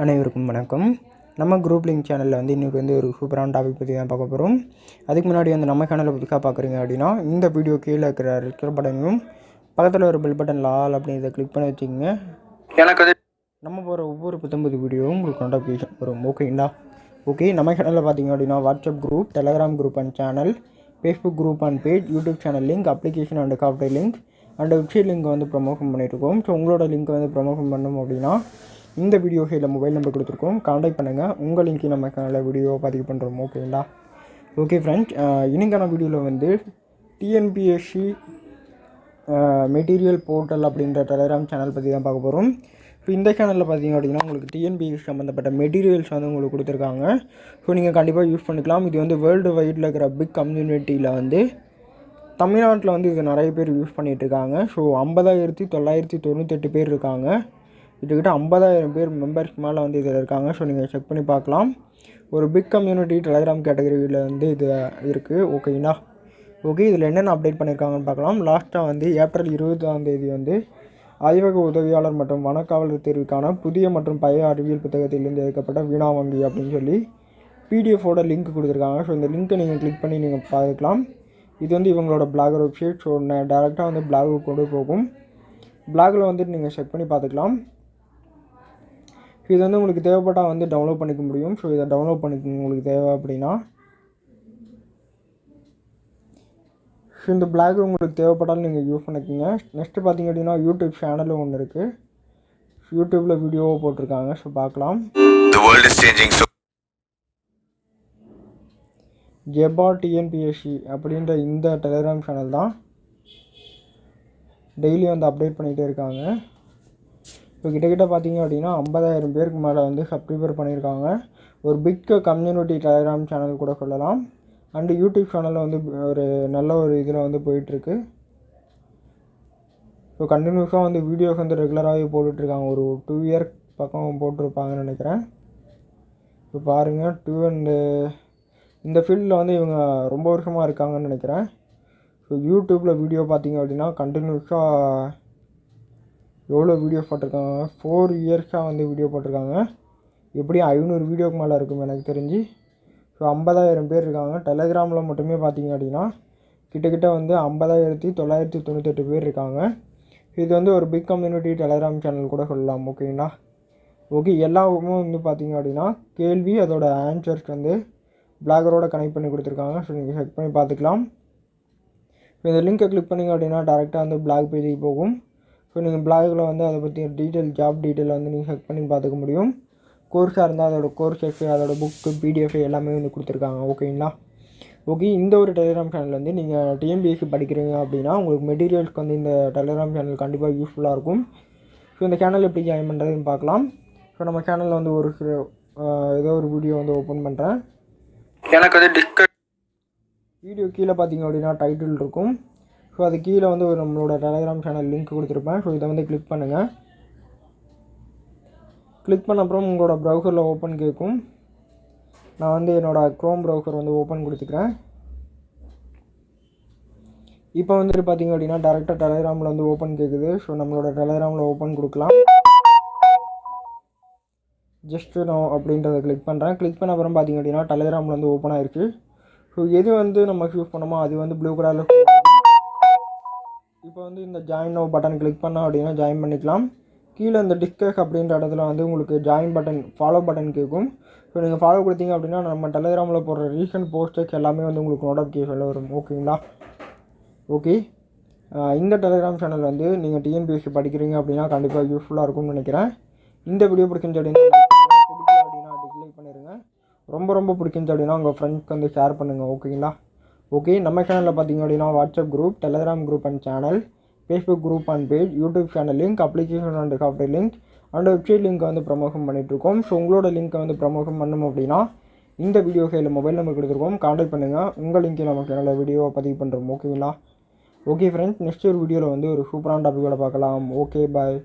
அனைவருக்கும் வணக்கம். நம்ம குரூப் லிங்க் சேனலில் வந்து இன்றைக்கி வந்து ஒரு சூப்பரான டாபிக் பற்றி தான் பார்க்க போகிறோம் அதுக்கு முன்னாடி வந்து நம்ம சேனலை புதுசாக பார்க்குறீங்க அப்படின்னா இந்த வீடியோ கீழே இருக்கிற ரெக்கர் பட்டனையும் பக்கத்தில் ஒரு பெல் பட்டனில் ஆல் அப்படின்றத கிளிக் பண்ணி வச்சுக்கோங்க. எனக்கு வந்து நம்ம போகிற ஒவ்வொரு புத்தம்பது வீடியோவும் உங்களுக்கு நோட்டிஃபிகேஷன் வரும். ஓகேங்களா ஓகே நம்ம சேனலில் பார்த்தீங்க அப்படின்னா WhatsApp group Telegram group and channel Facebook group and page YouTube channel link application and காஃப்டர் link and website link வந்து ப்ரமோஷன் பண்ணியிருக்கோம் ஸோ உங்களோட லிங்க் வந்து ப்ரமோஷன் பண்ணணும் அப்படின்னா இந்த வீடியோ கையில் மொபைல் நம்பர் கொடுத்துருக்கோம். காண்டாக்ட் பண்ணுங்கள் உங்கள் நம்ம சேனலில் வீடியோ பதிவு பண்ணுறோம் ஓகேங்களா ஓகே ஃப்ரெண்ட்ஸ் இன்னைக்கான வீடியோவில் வந்து டிஎன்பிஎஸ்சி மெட்டீரியல் போர்ட்டல் அப்படின்ற டெலகிராம் சேனல் பற்றி தான் பார்க்க போகிறோம் இப்போ இந்த சேனலில் பார்த்தீங்க அப்படின்னா உங்களுக்கு டிஎன்பிஎஸ் சம்மந்தப்பட்ட மெட்டீரியல்ஸ் வந்து உங்களுக்கு கொடுத்துருக்காங்க. ஸோ நீங்கள் கண்டிப்பாக யூஸ் பண்ணிக்கலாம். இது வந்து வேர்ல்டு வைடில் இருக்கிற பிக் கம்யூனிட்டியில் வந்து தமிழ்நாட்டில் வந்து இது நிறைய பேர் யூஸ் பண்ணிகிட்டு இருக்காங்க. ஸோ ஐம்பதாயிரத்தி தொள்ளாயிரத்தி தொண்ணூத்தெட்டு பேர் இருக்காங்க. கிட்டத்தட்ட ஐம்பதாயிரம் பேர் மெம்பர்ஸ்க்கு மேலே வந்து இதில் இருக்காங்க. ஸோ நீங்கள் செக் பண்ணி பார்க்கலாம். ஒரு பிக் கம்யூனிட்டி டெலகிராம் கேட்டகரியில் வந்து இது இருக்குது ஓகேங்களா ஓகே இதில் என்னென்ன அப்டேட் பண்ணியிருக்காங்கன்னு பார்க்கலாம். லாஸ்ட்டாக வந்து ஏப்ரல் இருபதாம் தேதி வந்து ஆய்வக உதவியாளர் மற்றும் வனக்காவலர் தேர்வுக்கான புதிய மற்றும் பழைய அறிவியல் புத்தகத்திலிருந்து எடுக்கப்பட்ட வீணா வங்கி அப்படின்னு சொல்லி பிடிஎஃபோட லிங்க் கொடுத்துருக்காங்க. ஸோ இந்த லிங்க்கை நீங்கள் கிளிக் பண்ணி நீங்கள் பார்க்கலாம். இது வந்து இவங்களோட பிளாகர் வெப்சைட் ஸோ நான் டேரெக்டாக வந்து பிளாகுக்கு கொண்டு போகும். பிளாகில் வந்துட்டு நீங்கள் செக் பண்ணி பார்த்துக்கலாம். இது வந்து உங்களுக்கு தேவைப்பட்டால் வந்து டவுன்லோட் பண்ணிக்க முடியும். ஸோ இதை டவுன்லோட் பண்ணிக்கோங்க. உங்களுக்கு தேவை அப்படின்னா. ஸோ இந்த பிளாக் உங்களுக்கு தேவைப்பட்டாலும் நீங்கள் யூஸ் பண்ணிக்கோங்க. நெக்ஸ்ட்டு பார்த்தீங்க அப்படின்னா யூடியூப் சேனலும் ஒன்று இருக்குது யூடியூப்பில் வீடியோவை போட்டிருக்காங்க. ஸோ பார்க்கலாம். ஜெபா டிஎன்பிஎஸ்சி அப்படின்ற இந்த டெலிகிராம் சேனல் தான். டெய்லி வந்து அப்டேட் பண்ணிகிட்டே இருக்காங்க. இப்போ கிட்டக்கிட்ட பார்த்தீங்க அப்படின்னா ஐம்பதாயிரம் பேருக்கு மேலே வந்து சப்ஸ்கிரைபர் பண்ணியிருக்காங்க. ஒரு பிக் கம்யூனிட்டி டெலிகிராம் சேனல் கூட சொல்லலாம். அண்டு யூடியூப் சேனலில் வந்து ஒரு நல்ல ஒரு இதில் வந்து போயிட்டுருக்கு. ஸோ கண்டினியூஸாக வந்து வீடியோஸ் வந்து ரெகுலராகவே போட்டுட்ருக்காங்க. ஒரு டூ இயர் பக்கம் போட்டிருப்பாங்கன்னு நினைக்கிறேன். இப்போ பாருங்கள் டூ அண்டு இந்த ஃபீல்டில் வந்து இவங்க ரொம்ப வருஷமாக இருக்காங்கன்னு நினைக்கிறேன். ஸோ யூடியூப்பில் வீடியோ பார்த்தீங்க அப்படின்னா கண்டினியூஸாக எவ்வளோ வீடியோ போட்டிருக்காங்க? ஃபோர் இயர்ஸாக வந்து வீடியோ போட்டிருக்காங்க. எப்படியும் ஐநூறு வீடியோக்கு மேலே இருக்கும் எனக்கு தெரிஞ்சு ஸோ ஐம்பதாயிரம் பேர் இருக்காங்க. டெலகிராமில் மட்டுமே பார்த்தீங்க அப்படின்னா கிட்டக்கிட்ட வந்து ஐம்பதாயிரத்தி தொள்ளாயிரத்தி தொண்ணூத்தெட்டு பேர் இருக்காங்க. இது வந்து ஒரு பிக் கம்யூனிட்டி டெலகிராம் சேனல் கூட சொல்லலாம் ஓகேங்களா ஓகே எல்லாமே வந்து பார்த்தீங்க அப்படின்னா கேள்வி அதோட ஆன்சர்ஸ் வந்து பிளாகரோட கனெக்ட் பண்ணி கொடுத்துருக்காங்க. ஸோ நீங்கள் செக் பண்ணி பார்த்துக்கலாம். இந்த லிங்கை கிளிக் பண்ணிங்க அப்படின்னா டேரெக்டாக வந்து பிளாக் பேஜுக்கு போகும். ஸோ நீங்கள் பிளாகில் வந்து அதை பற்றி டீட்டெயில் ஜாப் டீட்டெயில் வந்து நீங்கள் செக் பண்ணி பார்த்துக்க முடியும். கோர்ஸாக இருந்தால் அதோட கோர்ஸஸ் அதோட புக்கு பிடிஎஃப் எல்லாமே வந்து கொடுத்துருக்காங்க. ஓகேங்களா ஓகே இந்த ஒரு டெலிகிராம் சேனல் வந்து நீங்கள் டிஎம்பிஎஸ்சி படிக்கிறீங்க அப்படின்னா உங்களுக்கு மெட்டீரியல்ஸ்க்கு வந்து இந்த டெலிகிராம் சேனல் கண்டிப்பாக யூஸ்ஃபுல்லாக இருக்கும். ஸோ இந்த சேனல் எப்படி ஜாயின் பண்ணுறதுன்னு பார்க்கலாம். ஸோ நம்ம சேனலில் வந்து ஒரு ஏதோ ஒரு வீடியோ வந்து ஓப்பன் பண்ணுறேன் எனக்கு வந்து டிஸ்க வீடியோ கீழே பார்த்தீங்க அப்படின்னா டைட்டில் இருக்கும். ஸோ அது கீழே வந்து ஒரு நம்மளோட டெலகிராம் சேனல் லிங்க் கொடுத்துருப்பேன். ஸோ இதை வந்து கிளிக் பண்ணுங்கள் கிளிக் பண்ண அப்புறம் உங்களோட ப்ரௌசரில் ஓப்பன் கேட்கும் நான் வந்து என்னோடய க்ரோம் ப்ரௌசர் வந்து ஓப்பன் கொடுத்துக்கிறேன். இப்போ வந்துட்டு பார்த்தீங்க அப்படின்னா டேரெக்டாக டெலகிராமில் வந்து ஓப்பன் கேட்குது ஸோ நம்மளோட டெலகிராமில் ஓப்பன் கொடுக்கலாம். ஜஸ்ட் நான் அப்படின்றத கிளிக் பண்ணுறேன் கிளிக் பண்ண அப்புறம் பார்த்தீங்க அப்படின்னா டெலகிராமில் வந்து ஓப்பன் ஆயிருக்கு. ஸோ எது வந்து நம்ம யூஸ் பண்ணோமோ அது வந்து ப்ளூ கலரில் இப்போ வந்து இந்த ஜாயின் நோ பட்டன் கிளிக் பண்ணோம் அப்படின்னா ஜாயின் பண்ணிக்கலாம். கீழே இந்த டிஸ்கஸ் அப்படின்ற இடத்துல வந்து உங்களுக்கு ஜாயின் பட்டன் ஃபாலோ பட்டன் கேட்கும். ஸோ நீங்கள் ஃபாலோ கொடுத்தீங்க அப்படின்னா நம்ம டெலிகிராமில் போடுற ரீசன்ட் போஸ்டர்ஸ் எல்லாமே வந்து உங்களுக்கு நோட்டிஃபிகேஷனில் வரும். ஓகேங்களா ஓகே இந்த டெலிகிராம் சேனல் வந்து நீங்கள் டிஎன்பிஎஸ்சி படிக்கிறீங்க அப்படின்னா கண்டிப்பாக யூஸ்ஃபுல்லாக இருக்கும்னு நினைக்கிறேன். இந்த வீடியோ பிடிச்சிருந்து அப்படின்னா பிடிக்கும் பிடிக்கல அப்படின்னா டிஸ்லைக் பண்ணிடுங்க ரொம்ப ரொம்ப பிடிச்சிருந்து அப்படின்னா உங்கள் ஃப்ரெண்ட்ஸ்க்கு வந்து ஷேர் பண்ணுங்கள் ஓகேங்களா ஓகே நம்ம சேனலில் பார்த்தீங்க அப்படின்னா WhatsApp group Telegram group and channel Facebook group and page YouTube channel link application and software link and website லிங்க்கை வந்து ப்ரமோஷன் பண்ணிகிட்ருக்கோம் ஸோ உங்களோட லிங்க்கை வந்து ப்ரமோஷன் பண்ணணும் அப்படின்னா இந்த வீடியோ கையில் மொபைல் நம்பர் கொடுத்துருக்கோம். காண்டாக்ட் பண்ணுங்கள் உங்கள் லிங்கில் நம்ம சேனலில் வீடியோவை பதிவு பண்ணுறோம் ஓகேங்களா ஓகே ஃப்ரெண்ட்ஸ் நெக்ஸ்ட் ஒரு வீடியோவில் வந்து ஒரு சூப்பரான டாப்பிக்கோட பார்க்கலாம். Okay bye